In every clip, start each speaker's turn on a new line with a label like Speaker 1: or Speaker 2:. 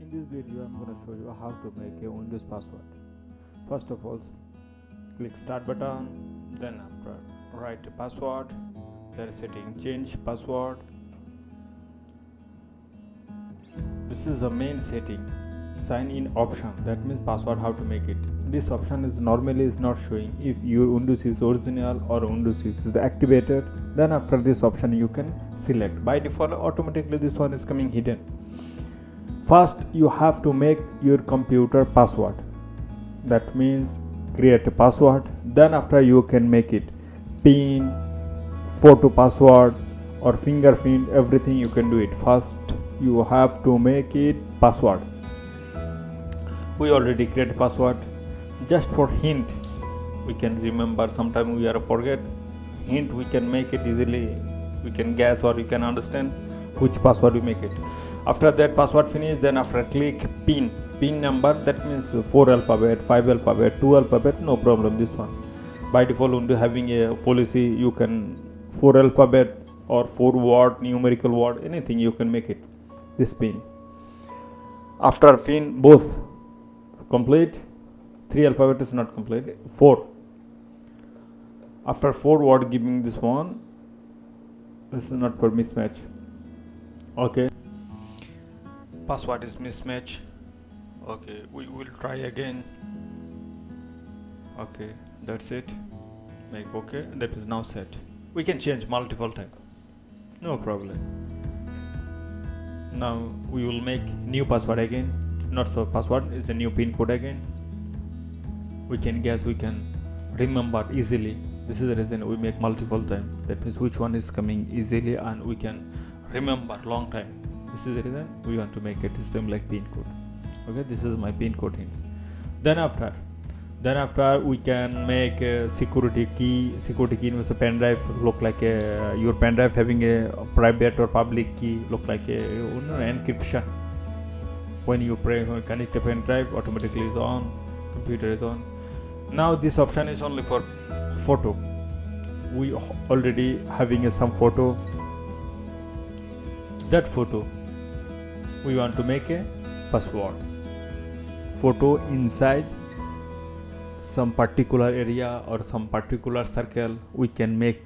Speaker 1: In this video I'm going to show you how to make a Windows password. First of all click start button then after write a password there is setting change password. This is the main setting sign in option. That means password how to make it. This option is normally is not showing. If your windows is original or windows is the activated then after this option you can select. By default automatically this one is coming hidden first you have to make your computer password. That means create a password. Then after you can make it pin photo password or fingerprint everything you can do it. First you have to make it password. We already create password. Just for hint we can remember sometime we are forget. Hint we can make it easily. We can guess or you can understand which password we make it after that password finish then after click pin. Pin number that means 4 alphabet 5 alphabet 2 alphabet no problem this one. By default only having a policy you can 4 alphabet or 4 word numerical word anything you can make it this pin. After pin both complete. 3 alphabet is not complete 4 after 4 word giving this one this is not for mismatch. Okay password is mismatch. Okay we will try again. Okay that's it. Make okay that is now set. We can change multiple time. No problem. Now we will make new password again. Not so password is a new pin code again. We can guess we can remember easily. This is the reason we make multiple time. That means which one is coming easily and we can remember long time this is the reason we want to make it same like pin code. Okay this is my pin code hints. Then after then after we can make a security key security key with a pen drive look like a your pen drive having a private or public key look like a you know, encryption. When you pray connect a pen drive automatically is on computer is on. Now this option is only for photo. We already having a, some photo. That photo we want to make a password. Photo inside some particular area or some particular circle. We can make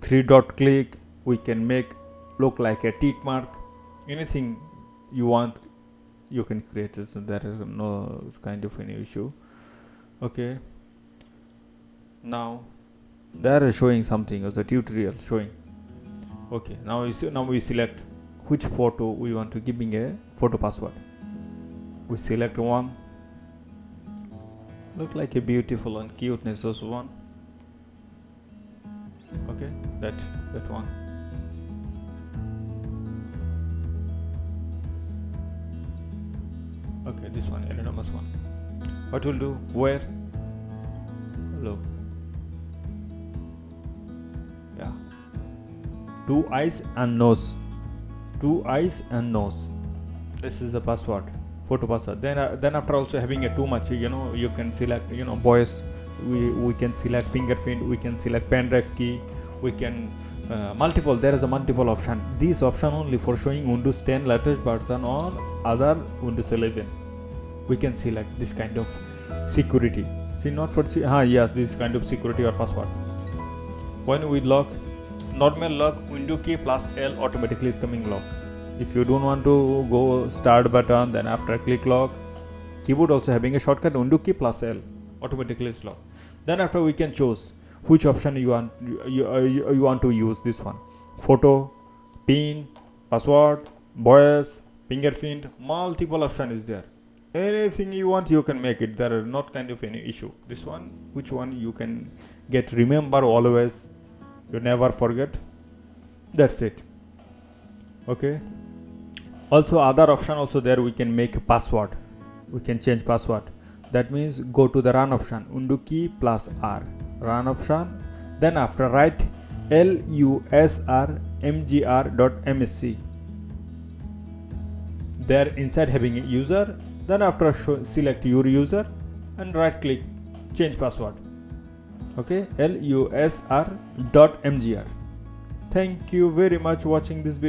Speaker 1: three dot click. We can make look like a tick mark. Anything you want you can create. It so there is no kind of any issue. Okay. Now they are showing something as the tutorial showing. Okay. Now we see, now we select which photo we want to giving a photo password. We select one. Look like a beautiful and cuteness as one. Okay that that one. Okay this one anonymous one. What will do where? Look yeah. Two eyes and nose two eyes and nose. This is the password photo password. Then uh, then after also having a too much you know you can select you know boys. We we can select fingerprint we can select pen drive key we can uh, multiple there is a multiple option. This option only for showing windows 10 latest version or other windows 11 we can select this kind of security. See not for ah yes this kind of security or password. When we lock normal lock window key plus L automatically is coming lock. If you don't want to go start button then after click lock keyboard also having a shortcut window key plus L automatically is lock then after we can choose which option you want you, uh, you, uh, you want to use this one. Photo pin password voice fingerprint multiple option is there. Anything you want you can make it. There are not kind of any issue. This one which one you can get remember always you never forget? That's it. Okay? Also other option also there we can make a password. We can change password. That means go to the run option. Undo key plus r. Run option. Then after write lusr there inside having a user. Then after show, select your user and right click change password okay? Lusr dot mgr thank you very much watching this video